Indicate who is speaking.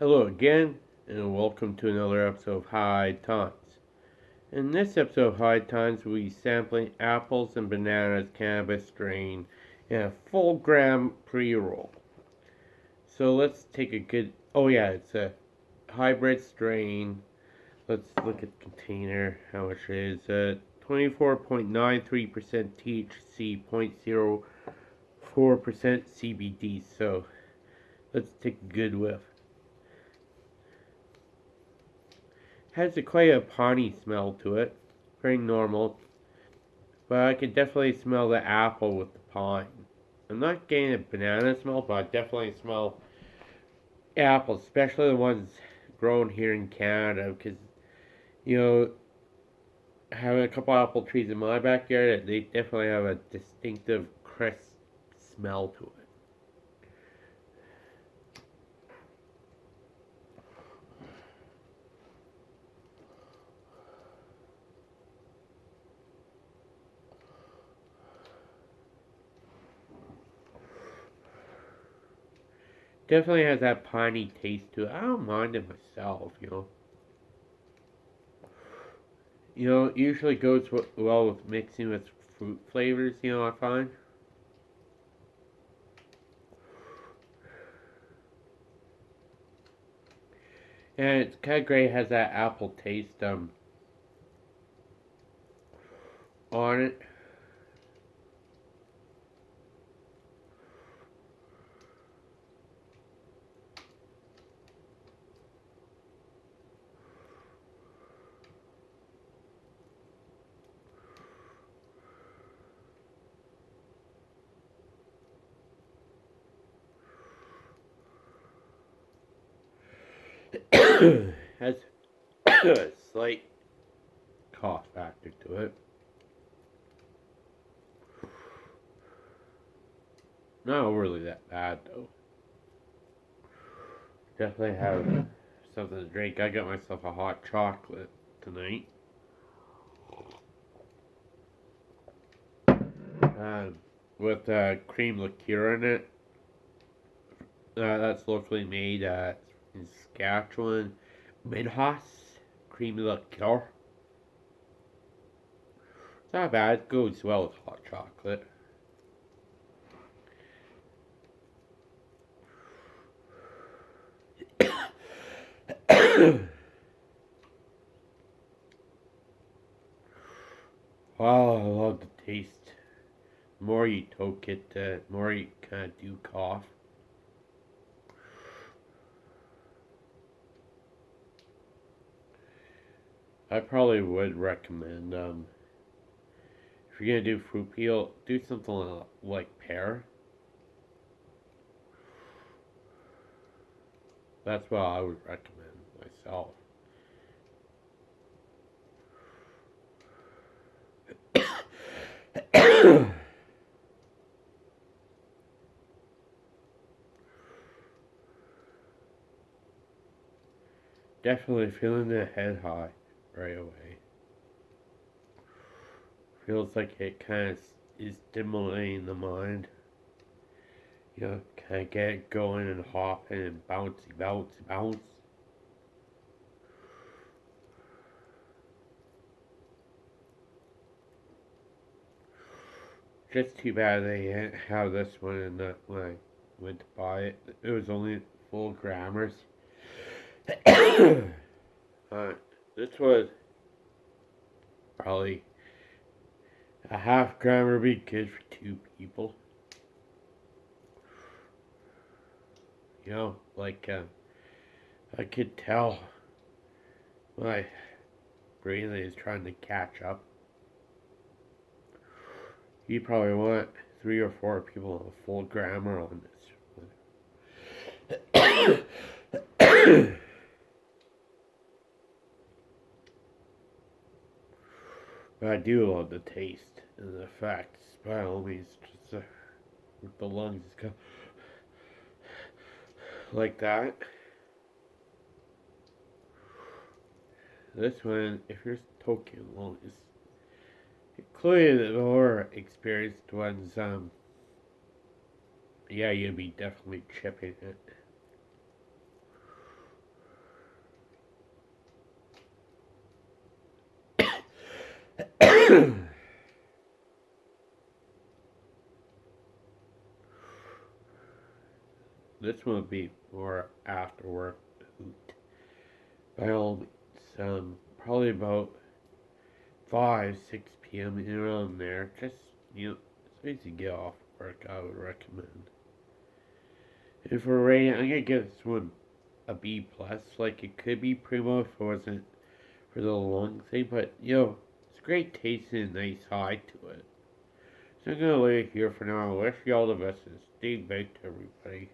Speaker 1: Hello again, and welcome to another episode of High Times. In this episode of High Times, we'll be sampling apples and bananas cannabis strain in a full gram pre roll. So let's take a good. Oh, yeah, it's a hybrid strain. Let's look at the container, how much it is. Uh, 24.93% THC, 0.04% CBD. So let's take a good whiff. Has a quite a piney smell to it. Very normal. But I can definitely smell the apple with the pine. I'm not getting a banana smell, but I definitely smell apples, especially the ones grown here in Canada, because, you know, having a couple apple trees in my backyard, they definitely have a distinctive crisp smell to it. Definitely has that piney taste to it. I don't mind it myself, you know. You know, it usually goes well with mixing with fruit flavors, you know, I find. And it's kind of great, it has that apple taste um, on it. has a slight cough factor to it. Not really that bad though. Definitely have something to drink. I got myself a hot chocolate tonight. Uh, with uh, cream liqueur in it. Uh, that's locally made at in Saskatchewan, Minhas, creamy liqueur. Not bad, it goes well with hot chocolate. wow, oh, I love the taste. The more you toke it, the more you kind of do cough. I probably would recommend, um, if you're going to do fruit peel, do something like pear. That's what I would recommend myself. Definitely feeling the head high right away. Feels like it kind of is stimulating the mind. You know, kind of get it going and hopping and bouncy, bouncy, bounce. Just too bad they didn't have this one in the, when I went to buy it. It was only full grammars. uh, this was probably a half gram would be good for two people. You know, like, uh, I could tell my brain is trying to catch up. You probably want three or four people of full grammar on this. do love the taste and the fact by always just uh, the lungs go like that. This one, if you're talking lungs, is clearly the more experienced ones, um, yeah, you'll be definitely chipping it. this one would be more after work hoot. By all means, um, probably about 5, 6 p.m. around there. Just, you know, as you get off work, I would recommend. And for rating, I'm gonna give this one a B plus. Like it could be primo if it wasn't for the long thing, but you know, it's great taste and a nice high to it. So I'm gonna leave it here for now. I wish you all the best and stay baked, everybody.